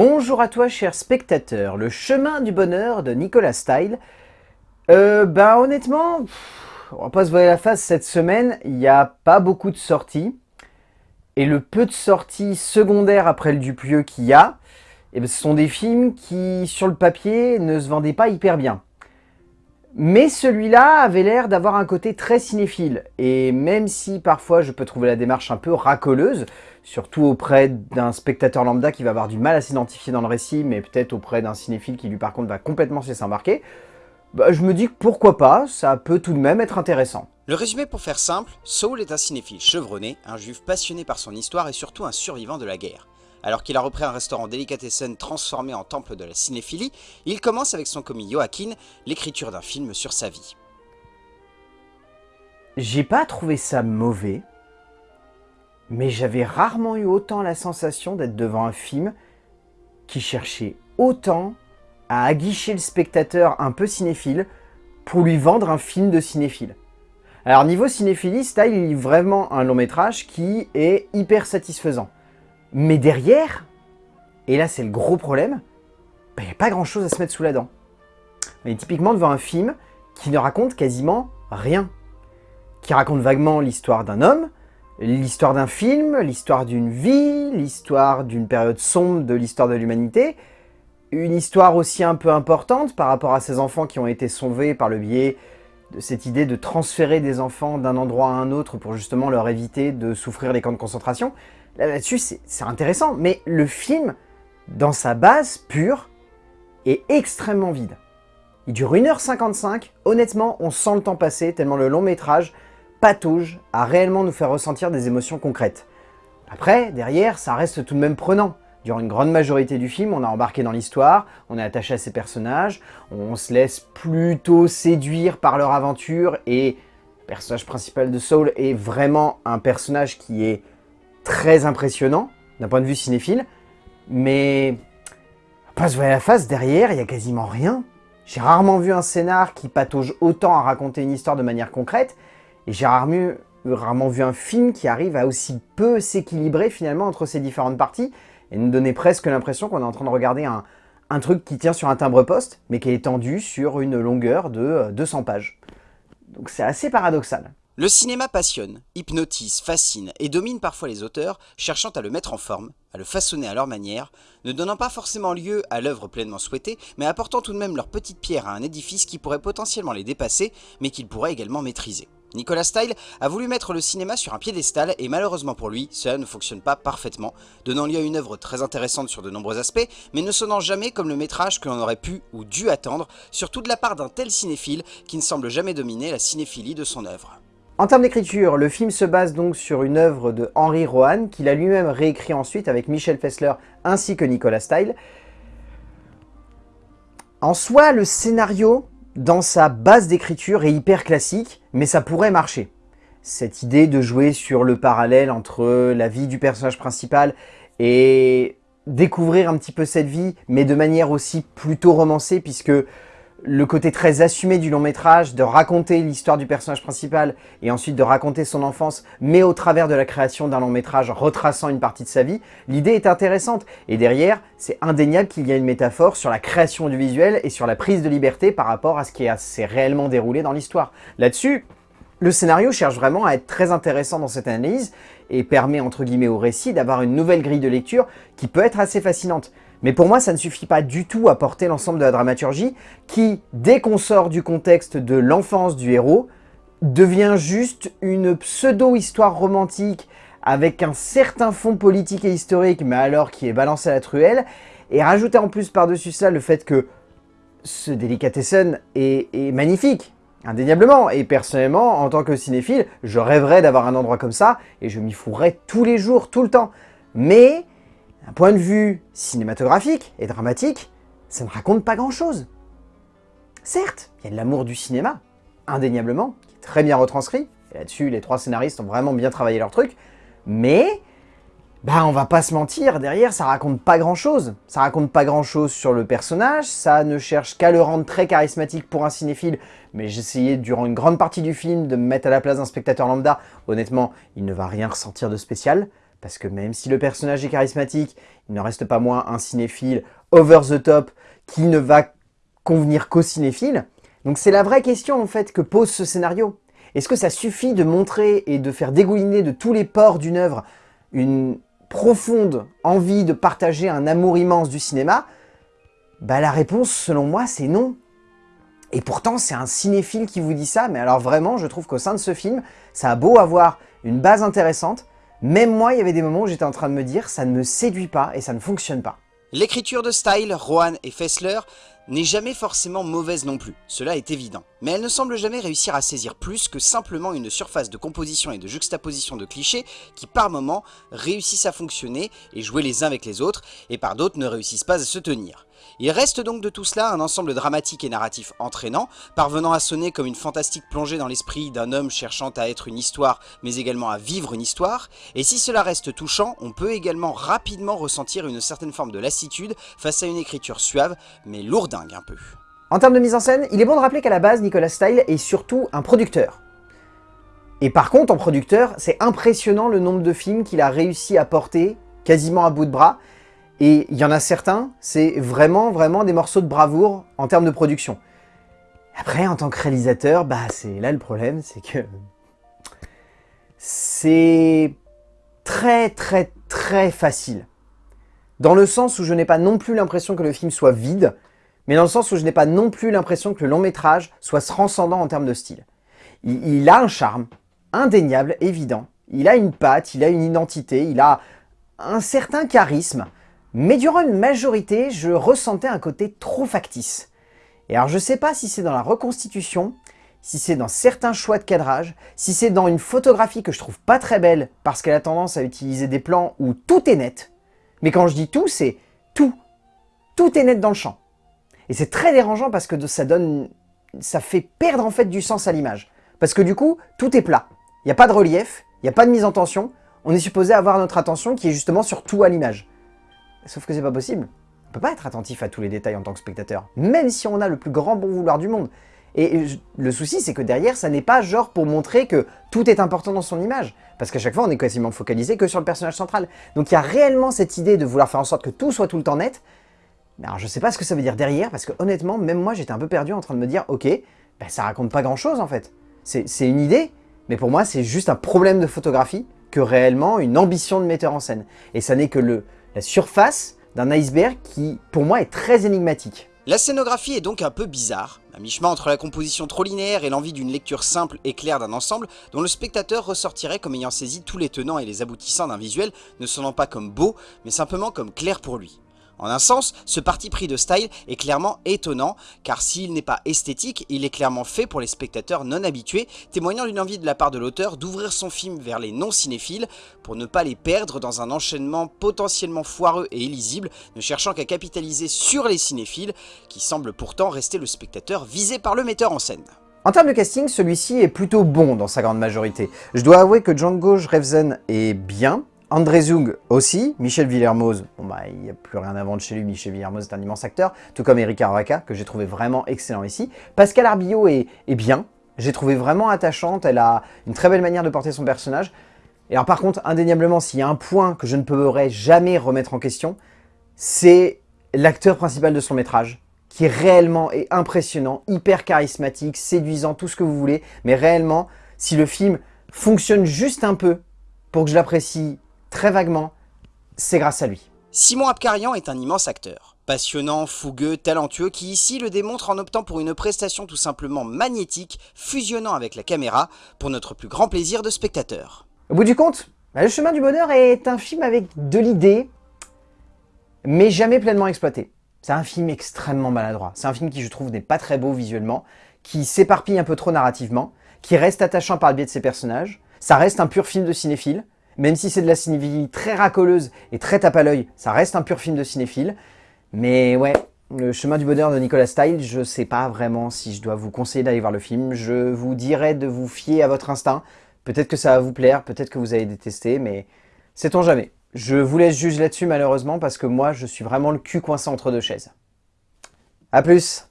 Bonjour à toi cher spectateur, le chemin du bonheur de Nicolas Style. Euh, bah honnêtement, on va pas se voir la face cette semaine, il n'y a pas beaucoup de sorties. Et le peu de sorties secondaires après le Dupieux qu'il y a, eh ben, ce sont des films qui, sur le papier, ne se vendaient pas hyper bien. Mais celui-là avait l'air d'avoir un côté très cinéphile, et même si parfois je peux trouver la démarche un peu racoleuse, surtout auprès d'un spectateur lambda qui va avoir du mal à s'identifier dans le récit, mais peut-être auprès d'un cinéphile qui lui par contre va complètement se laisser embarquer, bah, je me dis que pourquoi pas, ça peut tout de même être intéressant. Le résumé pour faire simple, Saul est un cinéphile chevronné, un juif passionné par son histoire et surtout un survivant de la guerre. Alors qu'il a repris un restaurant delicatessen transformé en temple de la cinéphilie, il commence avec son commis Joaquin l'écriture d'un film sur sa vie. J'ai pas trouvé ça mauvais, mais j'avais rarement eu autant la sensation d'être devant un film qui cherchait autant à aguicher le spectateur un peu cinéphile pour lui vendre un film de cinéphile. Alors niveau cinéphilie, Style est vraiment un long métrage qui est hyper satisfaisant. Mais derrière, et là c'est le gros problème, il n'y a pas grand chose à se mettre sous la dent. On est typiquement devant un film qui ne raconte quasiment rien. Qui raconte vaguement l'histoire d'un homme, l'histoire d'un film, l'histoire d'une vie, l'histoire d'une période sombre de l'histoire de l'humanité, une histoire aussi un peu importante par rapport à ces enfants qui ont été sauvés par le biais de cette idée de transférer des enfants d'un endroit à un autre pour justement leur éviter de souffrir les camps de concentration. Là-dessus, c'est intéressant, mais le film, dans sa base pure, est extrêmement vide. Il dure 1h55, honnêtement, on sent le temps passer tellement le long métrage patauge à réellement nous faire ressentir des émotions concrètes. Après, derrière, ça reste tout de même prenant. Durant une grande majorité du film, on a embarqué dans l'histoire, on est attaché à ces personnages, on se laisse plutôt séduire par leur aventure et le personnage principal de Soul est vraiment un personnage qui est très impressionnant d'un point de vue cinéphile, mais pas se voir la face, derrière, il y a quasiment rien. J'ai rarement vu un scénar qui patauge autant à raconter une histoire de manière concrète, et j'ai rarement, vu un film qui arrive à aussi peu s'équilibrer finalement entre ces différentes parties, et nous donner presque l'impression qu'on est en train de regarder un, truc qui tient sur un timbre-poste, mais qui est étendu sur une longueur de 200 euh, pages. Donc c'est assez paradoxal. Le cinéma passionne, hypnotise, fascine et domine parfois les auteurs, cherchant à le mettre en forme, à le façonner à leur manière, ne donnant pas forcément lieu à l'œuvre pleinement souhaitée, mais apportant tout de même leur petite pierre à un édifice qui pourrait potentiellement les dépasser, mais qu'ils pourraient également maîtriser. Nicolas Style a voulu mettre le cinéma sur un piédestal et malheureusement pour lui, cela ne fonctionne pas parfaitement, donnant lieu à une œuvre très intéressante sur de nombreux aspects, mais ne sonnant jamais comme le métrage que l'on aurait pu ou dû attendre, surtout de la part d'un tel cinéphile qui ne semble jamais dominer la cinéphilie de son œuvre. En termes d'écriture, le film se base donc sur une œuvre de Henry Rohan, qu'il a lui-même réécrit ensuite avec Michel Fessler ainsi que Nicolas Style. En soi, le scénario dans sa base d'écriture est hyper classique, mais ça pourrait marcher. Cette idée de jouer sur le parallèle entre la vie du personnage principal et découvrir un petit peu cette vie, mais de manière aussi plutôt romancée, puisque le côté très assumé du long métrage, de raconter l'histoire du personnage principal et ensuite de raconter son enfance, mais au travers de la création d'un long métrage retraçant une partie de sa vie, l'idée est intéressante. Et derrière, c'est indéniable qu'il y a une métaphore sur la création du visuel et sur la prise de liberté par rapport à ce qui s'est réellement déroulé dans l'histoire. Là-dessus, le scénario cherche vraiment à être très intéressant dans cette analyse et permet entre guillemets au récit d'avoir une nouvelle grille de lecture qui peut être assez fascinante. Mais pour moi, ça ne suffit pas du tout à porter l'ensemble de la dramaturgie qui, dès qu'on sort du contexte de l'enfance du héros, devient juste une pseudo-histoire romantique avec un certain fond politique et historique, mais alors qui est balancé à la truelle, et rajouter en plus par-dessus ça le fait que ce Delicatessen est, est magnifique, indéniablement. Et personnellement, en tant que cinéphile, je rêverais d'avoir un endroit comme ça, et je m'y fourrais tous les jours, tout le temps. Mais d'un point de vue cinématographique et dramatique, ça ne raconte pas grand-chose. Certes, il y a de l'amour du cinéma, indéniablement, qui est très bien retranscrit, et là-dessus, les trois scénaristes ont vraiment bien travaillé leur truc, mais, bah on va pas se mentir, derrière, ça raconte pas grand-chose. Ça raconte pas grand-chose sur le personnage, ça ne cherche qu'à le rendre très charismatique pour un cinéphile, mais j'essayais durant une grande partie du film de me mettre à la place d'un spectateur lambda, honnêtement, il ne va rien ressentir de spécial. Parce que même si le personnage est charismatique, il ne reste pas moins un cinéphile over the top qui ne va convenir qu'aux cinéphiles. Donc c'est la vraie question en fait que pose ce scénario. Est-ce que ça suffit de montrer et de faire dégouliner de tous les pores d'une œuvre une profonde envie de partager un amour immense du cinéma? Bah la réponse selon moi c'est non. Et pourtant c'est un cinéphile qui vous dit ça, mais alors vraiment je trouve qu'au sein de ce film, ça a beau avoir une base intéressante, même moi, il y avait des moments où j'étais en train de me dire ça ne me séduit pas et ça ne fonctionne pas. L'écriture de style, Rohan et Fessler, n'est jamais forcément mauvaise non plus, cela est évident. Mais elle ne semble jamais réussir à saisir plus que simplement une surface de composition et de juxtaposition de clichés qui par moments réussissent à fonctionner et jouer les uns avec les autres, et par d'autres ne réussissent pas à se tenir. Il reste donc de tout cela un ensemble dramatique et narratif entraînant, parvenant à sonner comme une fantastique plongée dans l'esprit d'un homme cherchant à être une histoire, mais également à vivre une histoire, et si cela reste touchant, on peut également rapidement ressentir une certaine forme de lassitude face à une écriture suave, mais lourdingue un peu. En termes de mise en scène, il est bon de rappeler qu'à la base, Nicolas Style est surtout un producteur. Et par contre, en producteur, c'est impressionnant le nombre de films qu'il a réussi à porter quasiment à bout de bras, et il y en a certains, c'est vraiment, vraiment des morceaux de bravoure en termes de production. Après, en tant que réalisateur, bah c'est là le problème, c'est que... C'est très, très, très facile. Dans le sens où je n'ai pas non plus l'impression que le film soit vide, mais dans le sens où je n'ai pas non plus l'impression que le long métrage soit transcendant en termes de style. Il, il, a un charme, indéniable, évident. Il a une patte, il a une identité, il a un certain charisme. Mais durant une majorité, je ressentais un côté trop factice. Et alors je sais pas si c'est dans la reconstitution, si c'est dans certains choix de cadrage, si c'est dans une photographie que je trouve pas très belle parce qu'elle a tendance à utiliser des plans où tout est net. Mais quand je dis tout, c'est tout. Tout est net dans le champ. Et c'est très dérangeant parce que ça donne, ça fait perdre en fait du sens à l'image. Parce que du coup, tout est plat. Il n'y a pas de relief, il n'y a pas de mise en tension. On est supposé avoir notre attention qui est justement sur tout à l'image. Sauf que c'est pas possible. On peut pas être attentif à tous les détails en tant que spectateur, même si on a le plus grand bon vouloir du monde. Et le souci, c'est que derrière, ça n'est pas genre pour montrer que tout est important dans son image. Parce qu'à chaque fois, on est quasiment focalisé que sur le personnage central. Donc il y a réellement cette idée de vouloir faire en sorte que tout soit tout le temps net. Mais alors je sais pas ce que ça veut dire derrière, parce que honnêtement, même moi, j'étais un peu perdu en train de me dire, ok, ben, ça raconte pas grand chose en fait. C'est une idée, mais pour moi, c'est juste un problème de photographie que réellement une ambition de metteur en scène. Et ça n'est que le, la surface d'un iceberg qui, pour moi, est très énigmatique. La scénographie est donc un peu bizarre, à mi-chemin entre la composition trop linéaire et l'envie d'une lecture simple et claire d'un ensemble dont le spectateur ressortirait comme ayant saisi tous les tenants et les aboutissants d'un visuel ne sonnant pas comme beau, mais simplement comme clair pour lui. En un sens, ce parti pris de style est clairement étonnant, car s'il n'est pas esthétique, il est clairement fait pour les spectateurs non habitués, témoignant d'une envie de la part de l'auteur d'ouvrir son film vers les non-cinéphiles, pour ne pas les perdre dans un enchaînement potentiellement foireux et illisible, ne cherchant qu'à capitaliser sur les cinéphiles, qui semblent pourtant rester le spectateur visé par le metteur en scène. En termes de casting, celui-ci est plutôt bon dans sa grande majorité. Je dois avouer que Django Revzen est bien, André Zung aussi, Michel Villermoz, bon bah il n'y a plus rien à vendre chez lui, Michel Villermoz est un immense acteur, tout comme Erika Araka, que j'ai trouvé vraiment excellent ici. Pascal Arbillot est, est bien, j'ai trouvé vraiment attachante, elle a une très belle manière de porter son personnage. Et alors par contre, indéniablement, s'il y a un point que je ne pourrais jamais remettre en question, c'est l'acteur principal de son métrage, qui réellement est impressionnant, hyper charismatique, séduisant, tout ce que vous voulez, mais réellement, si le film fonctionne juste un peu pour que je l'apprécie très vaguement, c'est grâce à lui. Simon Abkarian est un immense acteur. Passionnant, fougueux, talentueux, qui ici le démontre en optant pour une prestation tout simplement magnétique, fusionnant avec la caméra, pour notre plus grand plaisir de spectateur. Au bout du compte, bah, Le chemin du bonheur est un film avec de l'idée, mais jamais pleinement exploité. C'est un film extrêmement maladroit. C'est un film qui, je trouve, n'est pas très beau visuellement, qui s'éparpille un peu trop narrativement, qui reste attachant par le biais de ses personnages. Ça reste un pur film de cinéphile, même si c'est de la cinéphilie très racoleuse et très tape à l'œil, ça reste un pur film de cinéphile. Mais ouais, le chemin du bonheur de Nicolas Style, je sais pas vraiment si je dois vous conseiller d'aller voir le film. Je vous dirais de vous fier à votre instinct. Peut-être que ça va vous plaire, peut-être que vous allez détester, mais sait-on jamais. Je vous laisse juger là-dessus malheureusement parce que moi je suis vraiment le cul coincé entre deux chaises. A plus